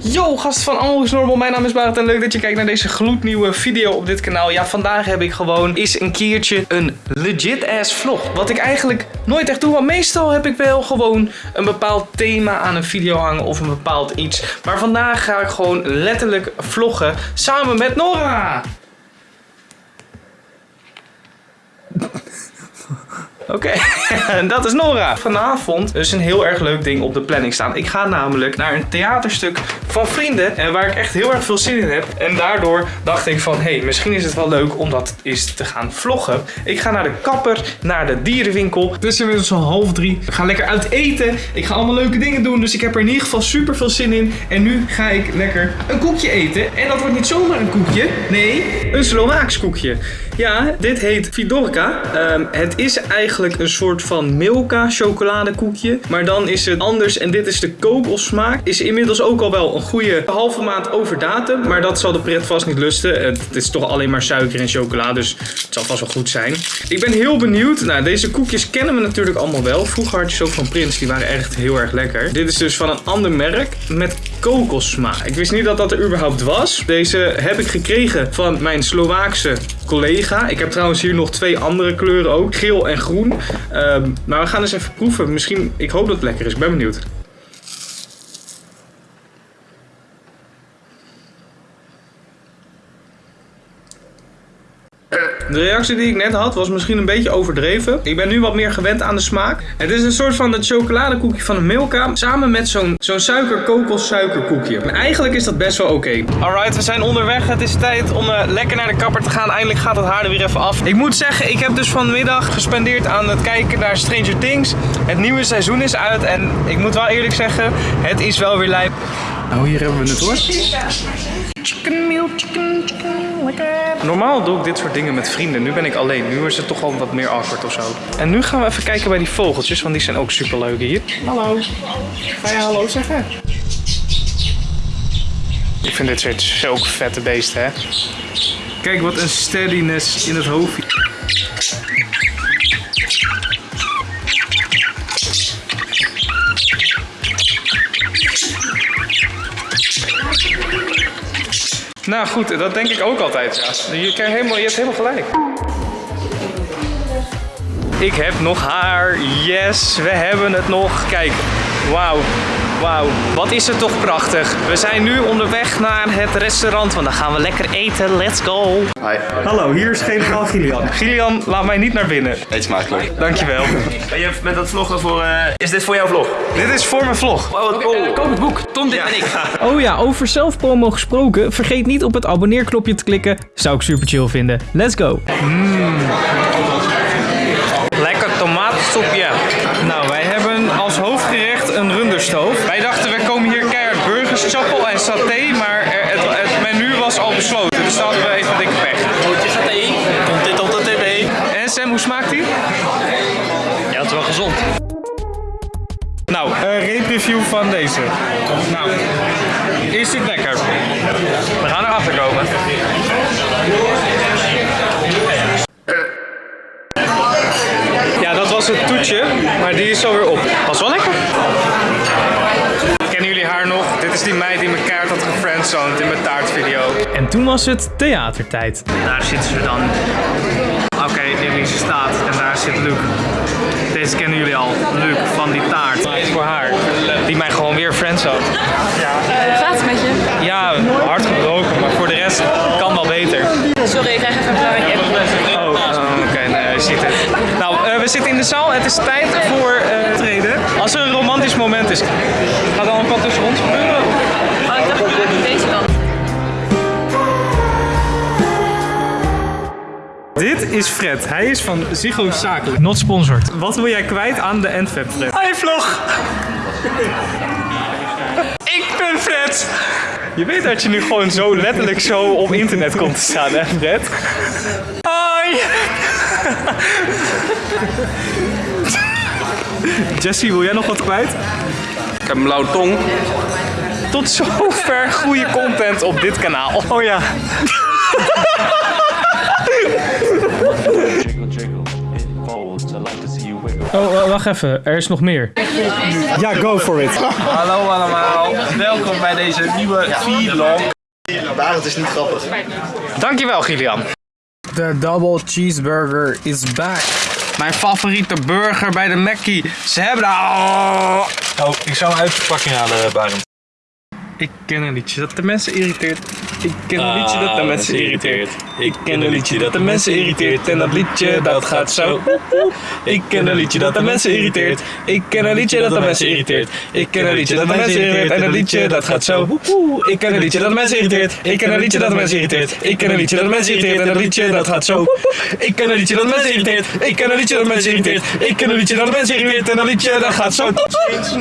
Yo, gast van Almost Normal. Mijn naam is Barend en leuk dat je kijkt naar deze gloednieuwe video op dit kanaal. Ja, vandaag heb ik gewoon eens een keertje een legit ass vlog. Wat ik eigenlijk nooit echt doe, want meestal heb ik wel gewoon een bepaald thema aan een video hangen of een bepaald iets. Maar vandaag ga ik gewoon letterlijk vloggen samen met Nora. Oké, dat is Nora. Vanavond is een heel erg leuk ding op de planning staan. Ik ga namelijk naar een theaterstuk van vrienden. En waar ik echt heel erg veel zin in heb. En daardoor dacht ik van, hey, misschien is het wel leuk om dat eens te gaan vloggen. Ik ga naar de kapper, naar de dierenwinkel. Het is inmiddels al half drie. Ik ga lekker uit eten. Ik ga allemaal leuke dingen doen. Dus ik heb er in ieder geval super veel zin in. En nu ga ik lekker een koekje eten. En dat wordt niet zomaar een koekje. Nee, een Slovaaks koekje. Ja, dit heet Vidorka. Ehm, het is eigenlijk een soort van Milka chocoladekoekje. Maar dan is het anders en dit is de kokosmaak. Is inmiddels ook al wel een goede halve maand over datum. Maar dat zal de pret vast niet lusten. Het is toch alleen maar suiker en chocola, dus het zal vast wel goed zijn. Ik ben heel benieuwd. Nou, deze koekjes kennen we natuurlijk allemaal wel. Vroeger had je ook van Prins, die waren echt heel erg lekker. Dit is dus van een ander merk met kokossmaak. Ik wist niet dat dat er überhaupt was. Deze heb ik gekregen van mijn Slovaakse collega. Ik heb trouwens hier nog twee andere kleuren ook. Geel en groen. Um, maar we gaan eens even proeven. Misschien, ik hoop dat het lekker is. Ik ben benieuwd. De reactie die ik net had was misschien een beetje overdreven. Ik ben nu wat meer gewend aan de smaak. Het is een soort van het chocoladekoekje van een Milka. Samen met zo'n zo'n suiker-kokos-suikerkoekje. En eigenlijk is dat best wel oké. Alright, we zijn onderweg. Het is tijd om uh, lekker naar de kapper te gaan. Eindelijk gaat het haar er weer even af. Ik moet zeggen, ik heb dus vanmiddag gespendeerd aan het kijken naar Stranger Things. Het nieuwe seizoen is uit. En ik moet wel eerlijk zeggen, het is wel weer lijp. Nou, hier hebben we het hoor. Chicken meal, chicken, chicken, lekker. Normaal doe ik dit soort dingen met vrienden. Nu ben ik alleen. Nu is het toch al wat meer awkward of zo. En nu gaan we even kijken bij die vogeltjes, want die zijn ook super leuk hier. Hallo. Ga je hallo zeggen? Ik vind dit soort zulke vette beesten, hè. Kijk wat een steadiness in het hoofd. Nou goed, dat denk ik ook altijd, ja. Je, kan helemaal, je hebt helemaal gelijk. Ik heb nog haar. Yes, we hebben het nog. Kijk, wauw. Wauw, wat is het toch prachtig. We zijn nu onderweg naar het restaurant, want dan gaan we lekker eten. Let's go. Hi. Hallo, hier is geen generaal Gillian. Gillian, laat mij niet naar binnen. Eet smakelijk. Dankjewel. Ben je met dat vloggen voor... Uh, is dit voor jouw vlog? Dit is voor mijn vlog. Oh, wat cool. koop het boek. Tom, dit Ja. ben ik. Oh ja, over zelfpromo gesproken, vergeet niet op het abonneerknopje te klikken. Zou ik super chill vinden. Let's go! Lekker tomatensoepje. Nou, wij hebben als hoofdgerecht runderstoof. Wij dachten, we komen hier keihard burgers, chappel en saté, maar er- het, het menu was al besloten. Dus daar hadden we even dikke pech. Broodje saté. Komt dit op de tv? En Sam, hoe smaakt die? Ja, het is wel gezond. Nou, een review van deze. Nou, is dit lekker? We gaan erachter komen. Ja, dat was het toetje, maar die is alweer op. Was wel lekker. Is die meid die mijn kaart had gefriendzoned in mijn taartvideo. En toen was het theatertijd. Daar zitten ze dan. Oké, Elise staat en daar zit Luc. Deze kennen jullie al. Luc van die taart. Voor haar. Die mij gewoon weer friendzone. Gaat het met je? Ja, hard gebroken, maar voor de rest kan wel beter. Sorry, ik krijg even een praatje. Oh, oh, oké, nee, je ziet het. Nou, eh, we zitten in de zaal. Het is tijd voor eh treden. Als er een romantisch moment is, gaat dan een pad tussen ons gebeuren? Oh, ik dacht dat deze kant. Dit is Fred. Hij is van Ziggo Zakelijk. Not sponsored. Wat wil jij kwijt aan de Endfab, Fred? Hi, vlog! Ik ben Fred! Je weet dat je nu gewoon zo letterlijk zo op internet komt te staan, hè, Fred? Hoi! Jesse, wil jij nog wat kwijt? Ik heb een blauwe tong. Tot zover goede content op dit kanaal. Oh ja. Oh, wa- wacht even. Er is nog meer. Ja, go for it. Hallo allemaal, welkom bij deze nieuwe vlog. Dankjewel, Gillian. De double cheeseburger is back. Mijn favoriete burger bij de Mackie. Ze hebben daar... Oh, ik zou hem uit de verpakking halen, Barend. Ik ken een liedje dat de mensen irriteert. Ik ken een liedje dat de Ah, mensen irriteert. Ik ken een liedje dat de mensen irriteert. En dat liedje dat gaat zo. Ik ken een liedje dat de mensen irriteert. Ik ken een liedje dat de mensen irriteert. Ik ken een liedje dat de mensen irriteert. En dat liedje dat gaat zo. Ik ken een liedje dat de mensen irriteert. Ik ken een liedje dat de mensen irriteert. Ik ken een liedje dat de mensen irriteert. En dat liedje dat gaat zo. Ik ken een liedje dat de mensen irriteert. Ik ken een liedje dat de mensen irriteert. Ik ken een liedje dat de mensen irriteert. En dat liedje dat gaat zo.